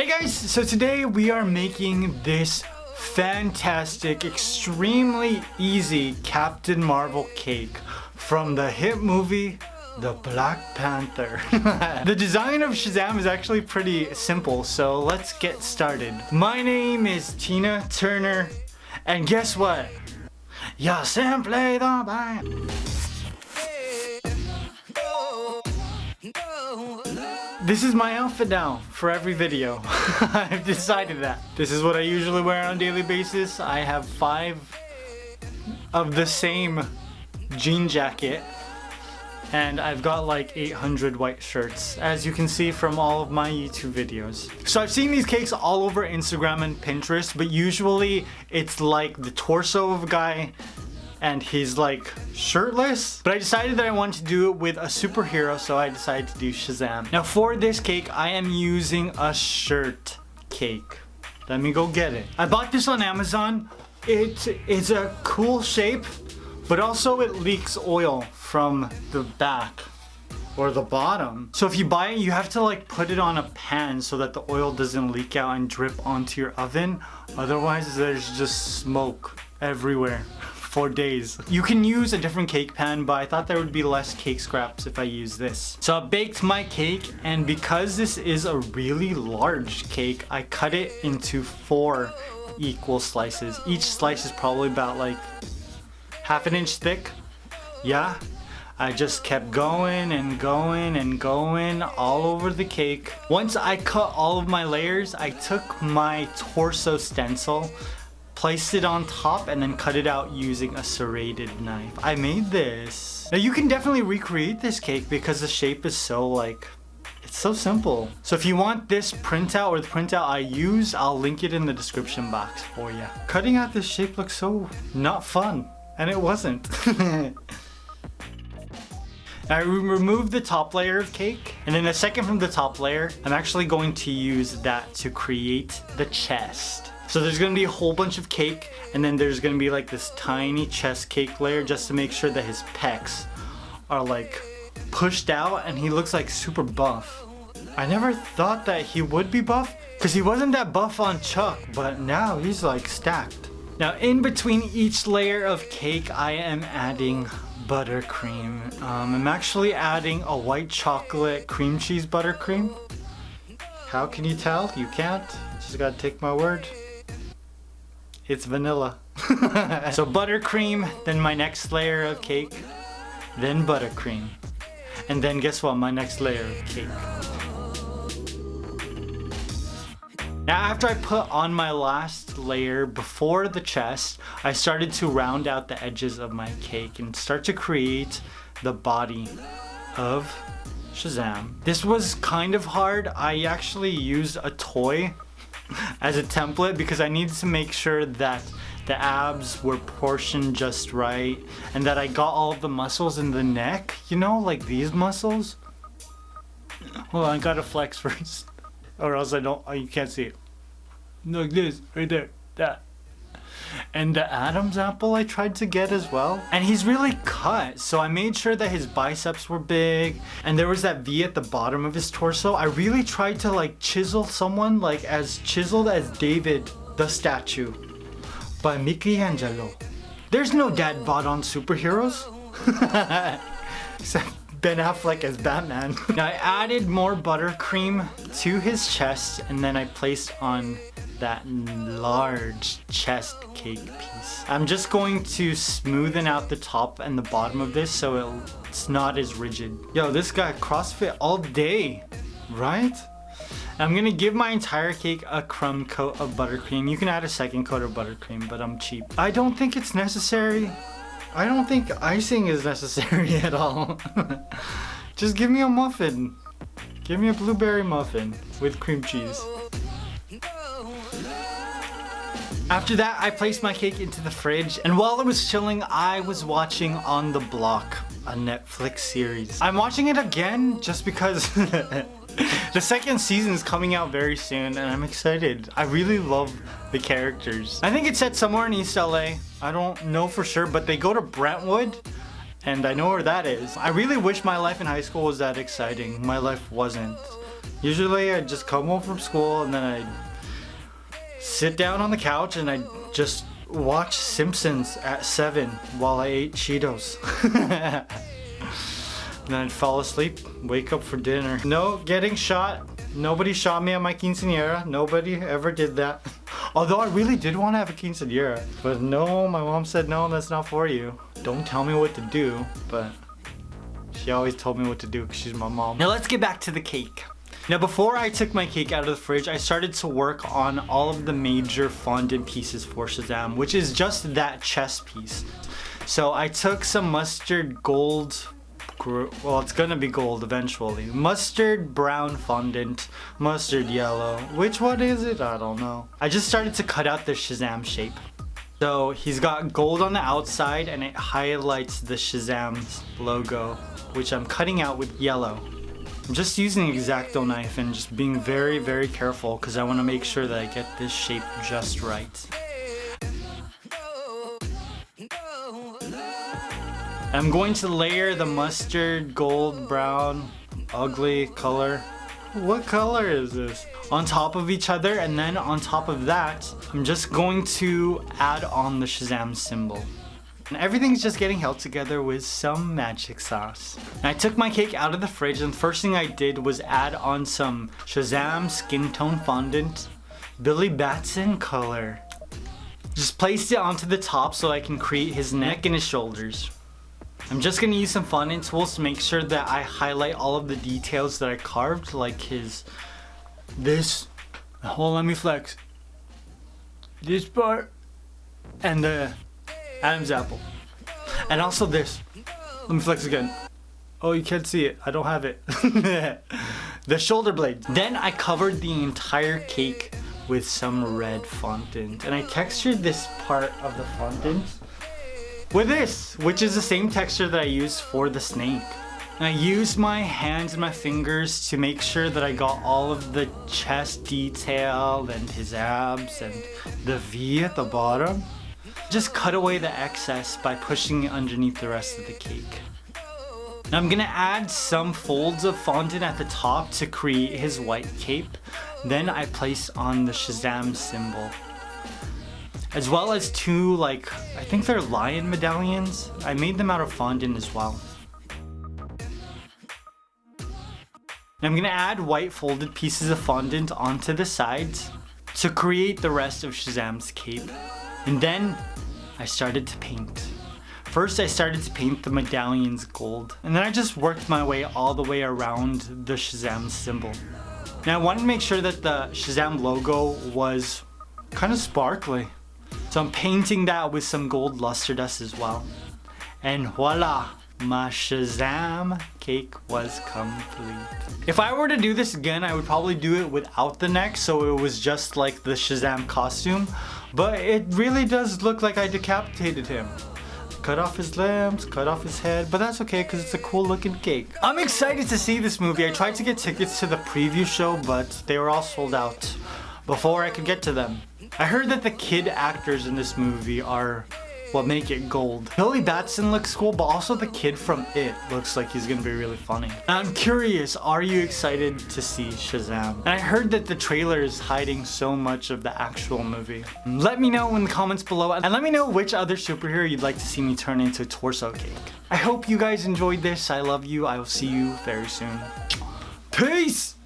Hey guys, so today we are making this fantastic, extremely easy Captain Marvel cake from the hit movie the Black Panther. the design of Shazam is actually pretty simple, so let's get started. My name is Tina Turner, and guess what? Ya simply the band. This is my outfit now for every video. I've decided that. This is what I usually wear on a daily basis. I have five of the same jean jacket and I've got like 800 white shirts as you can see from all of my YouTube videos. So I've seen these cakes all over Instagram and Pinterest but usually it's like the torso of a guy and he's like shirtless. But I decided that I wanted to do it with a superhero, so I decided to do Shazam. Now for this cake, I am using a shirt cake. Let me go get it. I bought this on Amazon. It is a cool shape, but also it leaks oil from the back or the bottom. So if you buy it, you have to like put it on a pan so that the oil doesn't leak out and drip onto your oven. Otherwise, there's just smoke everywhere for days. You can use a different cake pan, but I thought there would be less cake scraps if I use this. So I baked my cake, and because this is a really large cake, I cut it into four equal slices. Each slice is probably about like half an inch thick. Yeah, I just kept going and going and going all over the cake. Once I cut all of my layers, I took my torso stencil placed it on top and then cut it out using a serrated knife. I made this. Now you can definitely recreate this cake because the shape is so like, it's so simple. So if you want this printout or the printout I use, I'll link it in the description box for you. Cutting out this shape looks so not fun. And it wasn't. I removed the top layer of cake and then the second from the top layer, I'm actually going to use that to create the chest. So there's gonna be a whole bunch of cake and then there's gonna be like this tiny chest cake layer just to make sure that his pecs are like pushed out and he looks like super buff. I never thought that he would be buff because he wasn't that buff on Chuck, but now he's like stacked. Now in between each layer of cake, I am adding buttercream. Um, I'm actually adding a white chocolate cream cheese buttercream. How can you tell? You can't. Just gotta take my word. It's vanilla. so buttercream, then my next layer of cake, then buttercream. And then guess what? My next layer of cake. Now after I put on my last layer before the chest, I started to round out the edges of my cake and start to create the body of Shazam. This was kind of hard. I actually used a toy as a template because I needed to make sure that the abs were portioned just right and that I got all the muscles in the neck, you know, like these muscles. Hold on, I gotta flex first or else I don't, you can't see it. Like this, right there, that and the Adam's apple I tried to get as well. And he's really cut, so I made sure that his biceps were big, and there was that V at the bottom of his torso. I really tried to like chisel someone like as chiseled as David the statue by Michelangelo. There's no dad bod on superheroes. Except Ben Affleck as Batman. now I added more buttercream to his chest and then I placed on that large chest cake piece. I'm just going to smoothen out the top and the bottom of this so it's not as rigid. Yo, this guy CrossFit all day, right? I'm gonna give my entire cake a crumb coat of buttercream. You can add a second coat of buttercream, but I'm cheap. I don't think it's necessary. I don't think icing is necessary at all. Just give me a muffin. Give me a blueberry muffin with cream cheese. After that, I placed my cake into the fridge, and while it was chilling, I was watching On the Block, a Netflix series. I'm watching it again just because the second season is coming out very soon, and I'm excited. I really love the characters. I think it's set somewhere in East LA. I don't know for sure, but they go to Brentwood, and I know where that is. I really wish my life in high school was that exciting. My life wasn't. Usually I'd just come home from school and then I sit down on the couch and I just watch Simpsons at 7 while I ate Cheetos. then I'd fall asleep, wake up for dinner. No getting shot. Nobody shot me at my quinceanera. Nobody ever did that. Although I really did want to have a quinceanera. But no, my mom said no, that's not for you. Don't tell me what to do, but she always told me what to do because she's my mom. Now let's get back to the cake. Now before I took my cake out of the fridge, I started to work on all of the major fondant pieces for Shazam, which is just that chest piece. So I took some mustard gold well it's gonna be gold eventually. Mustard brown fondant mustard yellow. Which one is it? I don't know. I just started to cut out the shazam shape. So he's got gold on the outside and it highlights the shazam's logo which i'm cutting out with yellow just using an X-Acto knife and just being very very careful because i want to make sure that i get this shape just right I'm going to layer the mustard, gold, brown, ugly color. What color is this? On top of each other and then on top of that, I'm just going to add on the Shazam symbol. And everything's just getting held together with some magic sauce. And I took my cake out of the fridge and the first thing I did was add on some Shazam skin tone fondant, Billy Batson color. Just placed it onto the top so I can create his neck and his shoulders. I'm just gonna use some fondant tools to make sure that I highlight all of the details that I carved, like his, this, hold let me flex, this part, and the Adam's apple. And also this, let me flex again. Oh, you can't see it, I don't have it. the shoulder blade. Then I covered the entire cake with some red fondant. And I textured this part of the fondant with this, which is the same texture that I used for the snake. And I used my hands and my fingers to make sure that I got all of the chest detail and his abs and the V at the bottom. Just cut away the excess by pushing it underneath the rest of the cake. Now I'm gonna add some folds of fondant at the top to create his white cape. Then I place on the Shazam symbol as well as two like I think they're lion medallions I made them out of fondant as well Now I'm gonna add white folded pieces of fondant onto the sides to create the rest of Shazam's cape and then I started to paint First I started to paint the medallions gold and then I just worked my way all the way around the Shazam symbol. Now I wanted to make sure that the Shazam logo was kind of sparkly. So I'm painting that with some gold luster dust as well. And voila, my Shazam cake was complete. If I were to do this again, I would probably do it without the neck so it was just like the Shazam costume. But it really does look like I decapitated him. Cut off his limbs, cut off his head, but that's okay because it's a cool looking cake. I'm excited to see this movie. I tried to get tickets to the preview show, but they were all sold out before I could get to them. I heard that the kid actors in this movie are what make it gold. Billy Batson looks cool, but also the kid from It looks like he's gonna be really funny. I'm curious, are you excited to see Shazam? And I heard that the trailer is hiding so much of the actual movie. Let me know in the comments below, and let me know which other superhero you'd like to see me turn into torso cake. I hope you guys enjoyed this. I love you. I will see you very soon. Peace!